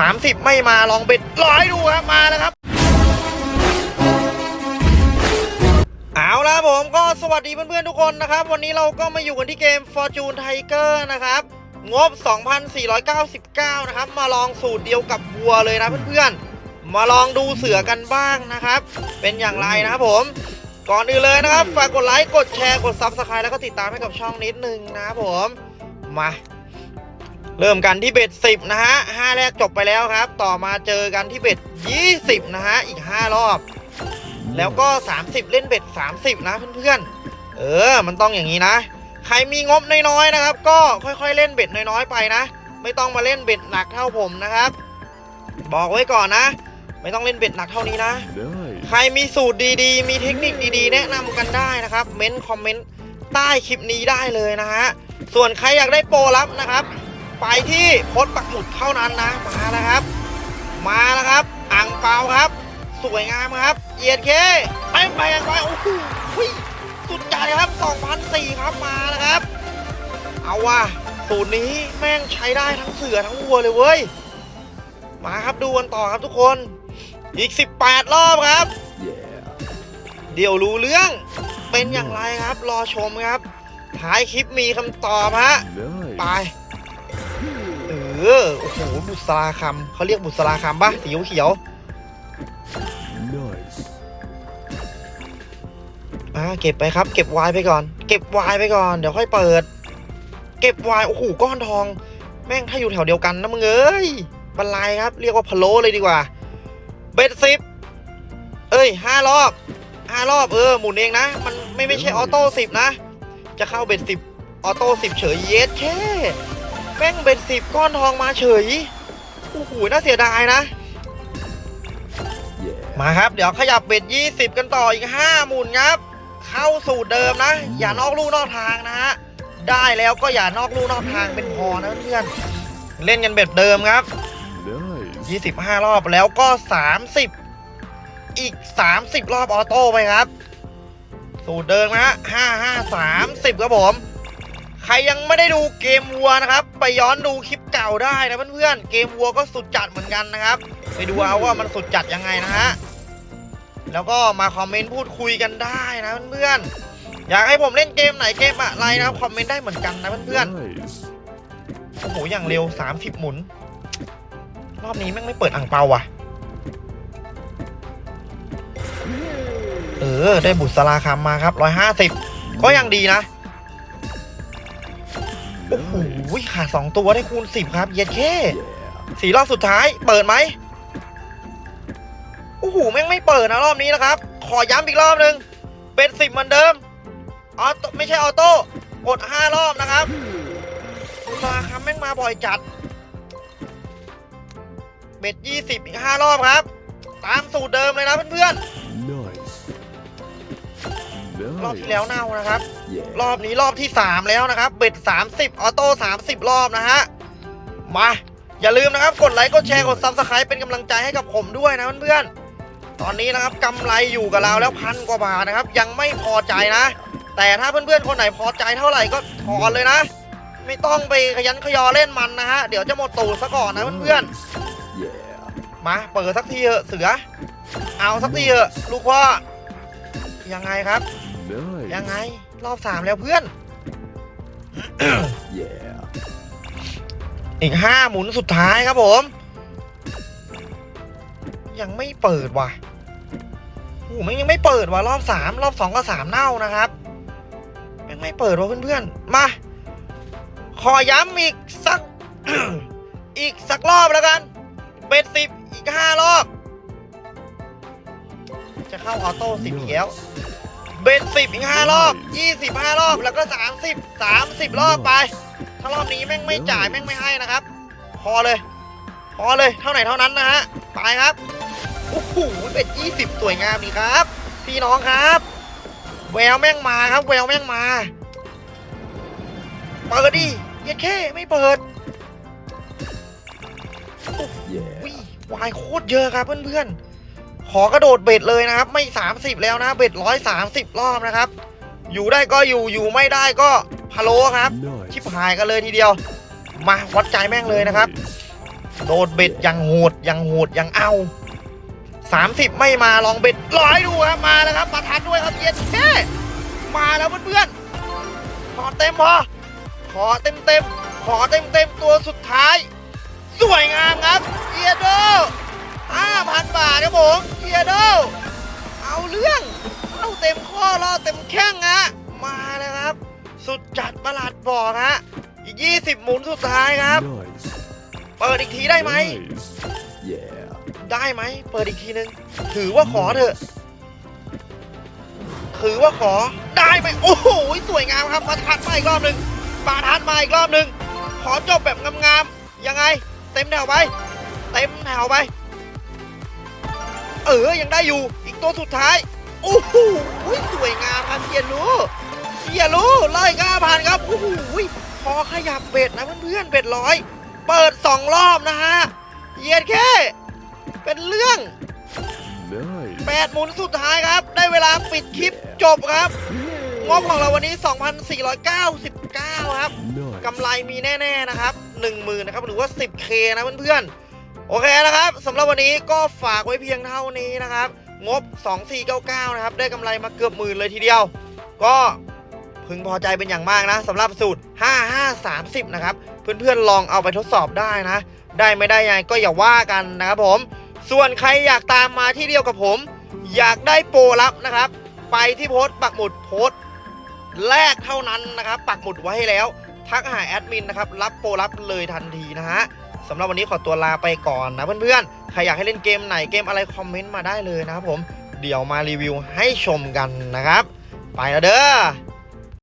30 ไม่มาลองเบ็ดร้อยดูครับมาแล้วครับ เอาละผมก็สวัสดีเพื่อนๆทุกคนนะครับ วันนี้เราก็มาอยู่กันที่เกม Fortune Tiger นะครับ งบ 2,499 นะครับ มาลองสูตรเดียวกับวัวเลยนะเพื่อนๆ มาลองดูเสือกันบ้างนะครับ เป็นอย่างไรนะครับผมก่อนอื่นเลยนะครับ ฝากกดไลค์ กดแชร์ กด Subscribe แล้วก็ติดตามให้กับช่องนิดนึงนะครับผม มา เริ่มกันที่เบ็ด10นะฮะ5แรกจบไปแล้วครับ ต่อมาเจอกันที่เบ็ด20นะฮะอีก5รอบ แล้วก็30เล่นเบ็ด30นะเพื่อนๆเออ มันต้องอย่างนี้นะ ใครมีงบน้อยๆนะครับ ก็ค่อยๆเล่นเบ็ดน้อยๆไปนะ ไม่ต้องมาเล่นเบ็ดหนักเท่าผมนะครับ บอกไว้ก่อนนะ ไม่ต้องเล่นเบ็ดหนักเท่านี้นะใครมีสูตรดีๆ มีเทคนิคดีๆ แนะนำกันได้นะครับเม้นคอมเมนต์ใต้คลิปนี้ได้เลยนะฮะส่วนใครอยากได้โปรลับนะครับ ไปที่โพสต์ปักหมุดเท่านั้นนะมาแล้วครับ มาแล้วครับอ่างเปาครับ สวยงามครับเอียดเคไปไปไปโอ้โหหุ้ยสุดใจครับ2,004ครับมาแล้วครับ เอาว่ะสูตรนี้แม่งใช้ได้ทั้งเสือทั้งวัวเลยเว้ยมาครับดูกันต่อครับทุกคน อีก 18 รอบครับ Yeah. เดี๋ยวรู้เรื่องเป็นอย่างไรครับ รอชมครับท้ายคลิปมีคำตอบฮะไป Nice. เออโอ้โห บุษราคำเขาเรียกบุษราคำปะสีเขียว Nice. ๆอ่าเก็บไปครับ เก็บวายไปก่อน เก็บวายไปก่อน เดี๋ยวค่อยเปิด เก็บวาย โอ้โห ก้อนทอง แม่งถ้าอยู่แถวเดียวกันนะมึงเอ้ยบรรลัยครับ เรียกว่าพะโล้เลยดีกว่า bet สิบเอ้ยห้ารอบห้ารอบ เออ หมุนเองนะ มันไม่ไม่ใช่ auto สิบนะ จะเข้า bet สิบ auto สิบเฉยเย็ดแข้ แม่ง bet สิบก้อนทองมาเฉย โอ้โห น่าเสียดายนะ Yeah. มาครับ เดี๋ยวขยับ bet 20กันต่ออีก5หมุนครับ เข้าสูตรเดิมนะ อย่านอกลู่นอกทางนะฮะ ได้แล้วก็อย่านอกลู่นอกทางเป็นพอนะเพื่อนๆเล่นกันเบ็ดเดิมครับ Nice. 25รอบแล้วก็30อีก30รอบออโต้ไปครับ สูตรเดิมนะฮะ5 5 30ครับผมใค รยังไม่ได้ดูเกมวัวนะครับ ไปย้อนดูคลิปเก่าได้นะเพื่อนๆ เกมวัวก็สุดจัดเหมือนกันนะครับ ไปดูเอาว่ามันสุดจัดยังไงนะฮะ แล้วก็มาคอมเมนต์พูดคุยกันได้นะเพื่อนๆ อยากให้ผมเล่นเกมไหนเกมอะไรนะครับคอมเมนต์ได้เหมือนกันนะเพื่อนๆ โอ้โห อย่างเร็ว 30 หมุน รอบนี้แม่งไม่เปิดอ่างเปาว่ะ เออ ได้บุษรสลาคำมาครับ 150 ก็ยังดีนะ โอ้โห Nice. ขาดสองตัวได้คูณ10ครับ เย็ดแค่ Yeah. สี่รอบสุดท้าย เปิดไหมโอ้โหแม่งไม่เปิดนะรอบนี้นะครับ ขอย้ำอีกรอบหนึ่ง bet 10เหมือนเดิม auto ไม่ใช่ auto กด5รอบนะครับอุตสาหกรรมแม่งมาบ่อยจัด bet ยี่สิบอีกห้ารอบครับ ตามสูตรเดิมเลยนะเพื่อน Nice. ๆรอบที่แล้วเน่านะครับ Yeah. รอบนี้รอบที่ 3 แล้วนะครับ bet 30 auto 30 รอบนะฮะ มา อย่าลืมนะครับ กดไลค์ กดแชร์ กด Subscribe เป็นกำลังใจให้กับผมด้วยนะเพื่อนๆ ตอนนี้นะครับกำไรอยู่กับเราแล้วพันกว่าบาทนะครับ ยังไม่พอใจนะ แต่ถ้าเพื่อนๆ คนไหนพอใจเท่าไหร่ก็ถอนเลยนะ ไม่ต้องไปขยันขยอเล่นมันนะฮะ เดี๋ยวจะหมดตูดซะก่อนนะเพื่อนๆ Yeah. มาเปิดสักทีเถอะเสือ เอาสักทีเถอะลูกพ่อยังไงครับ ยัง Nice. ไง รอบสามแล้วเพื่อน Yeah. อีกห้าหมุนสุดท้ายครับผม ยังไม่เปิดว่ะโอ้โหมันยังไม่เปิดว่ะรอบสามรอบสองก็สามเน่านะครับยังไม่เปิดว่ะเพื่อนๆ มา ขอย้ำอีกสัก อีกสักรอบแล้วกันเบ็ดสิบอีกห้ารอบ จะเข้าออโต้สิบอีกแล้ว เบ็ดสิบอีกห้ารอบยี่สิบห้ารอบแล้วก็สามสิบสามสิบรอบไป ถ้ารอบนี้แม่งไม่จ่ายแม่งไม่ให้นะครับ พอเลย พอเลยเท่าไหร่เท่านั้นนะฮะไปครับโอ้โหเป็ดยี่สิบสวยงามดีครับ พี่น้องครับแววแม่งมาครับแววแม่งมาเปิดดิเย็ดแค่ไม่เปิด Yeah. วิวายโคตรเยอะครับเพื่อนๆ ขอกระโดดเบ็ดเลยนะครับ ไม่ 30 แล้วนะเบ็ดร้อยสามสิบรอบนะครับ อยู่ได้ก็อยู่อยู่ไม่ได้ก็พะโล้ครับ ชิบ Nice. หายกันเลยทีเดียว มาวัดใจแม่งเลยนะครับ โดดเบ็ดยังโหดยังโหดยังเอา 30 ไม่มาลองเบ็ดร้อยดูครับมาแล้วครับมาทันด้วยครับเย็นแค่มาแล้วเพื่อนๆขอเต็มพอขอเต็มเต็มๆขอเต็มเต็มๆตัวสุดท้าย สวยงามครับเอียโด 5,000 บาทครับผมเอียโดเอาเรื่องเอาเต็มข้อรอเต็มแข้งฮะมาแล้วครับ สุดจัดประหลาดบอกฮะอีก 20 หมุนสุดท้ายครับ Nice. เปิดอีกทีได้ไหม Nice. Yeah. ได้ไหม เปิดอีกทีนึง ถือว่าขอเถอะ ถือว่าขอ ได้ไหม โอ้โห สวยงามครับมาทัดมาอีกรอบหนึ่งปาทัดมาอีกรอบหนึ่ง ขอจบแบบงามๆ ยังไง เต็มแถวไป เต็มแถวไป เออยังได้อยู่ อีกตัวสุดท้ายโอ้โหสวยงามครับเฮียรู้เฮียรู้ไล่ก้าพันครับโอ้โหพอขยับเบ็ดนะเพื่อนๆเบ็ดร้อยเปิดสองรอบนะฮะเยียดแค่เป็นเรื่อง Nice. 8หมุนสุดท้ายครับ ได้เวลาปิดคลิปจบครับงบของเราวันนี้ 2,499 ครับ Nice. กำไรมีแน่ ๆ นะครับ 10,000นะครับ หรือว่า 10K นะเพื่อนๆ โอเคนะครับสำหรับวันนี้ก็ฝากไว้เพียงเท่านี้นะครับ งบ 2499 นะครับ ได้กำไรมาเกือบหมื่นเลยทีเดียว ก็พึงพอใจเป็นอย่างมากนะสำหรับสูตร 5530 นะครับ เพื่อนๆลองเอาไปทดสอบได้นะ ได้ไม่ได้ยังไงก็อย่าว่ากันนะครับผม ส่วนใครอยากตามมาที่เดียวกับผม อยากได้โปรลับนะครับ ไปที่โพสต์ปักหมุดโพสต์แรกเท่านั้นนะครับ ปักหมุดไว้ให้แล้ว ทักหาแอดมินนะครับ รับโปรลับเลยทันทีนะฮะ สำหรับวันนี้ขอตัวลาไปก่อนนะเพื่อนๆ ใครอยากให้เล่นเกมไหนเกมอะไรคอมเมนต์มาได้เลยนะครับผม เดี๋ยวมารีวิวให้ชมกันนะครับ ไปแล้วเด้อ